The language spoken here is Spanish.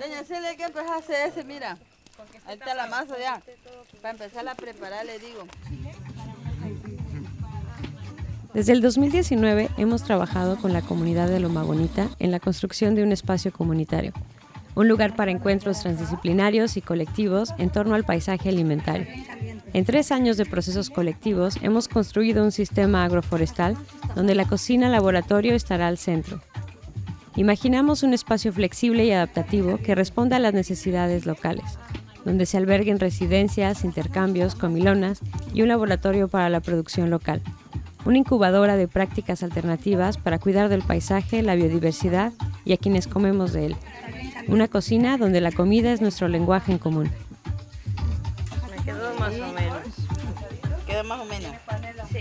Doña Celia, hay que empezar a hacer ese, mira. Ahí está la masa ya. Para empezar a preparar, le digo. Desde el 2019 hemos trabajado con la comunidad de Loma Bonita en la construcción de un espacio comunitario, un lugar para encuentros transdisciplinarios y colectivos en torno al paisaje alimentario. En tres años de procesos colectivos hemos construido un sistema agroforestal donde la cocina laboratorio estará al centro. Imaginamos un espacio flexible y adaptativo que responda a las necesidades locales, donde se alberguen residencias, intercambios, comilonas y un laboratorio para la producción local una incubadora de prácticas alternativas para cuidar del paisaje, la biodiversidad y a quienes comemos de él. Una cocina donde la comida es nuestro lenguaje en común. Me quedó más o menos. ¿Quedó más o menos? Sí.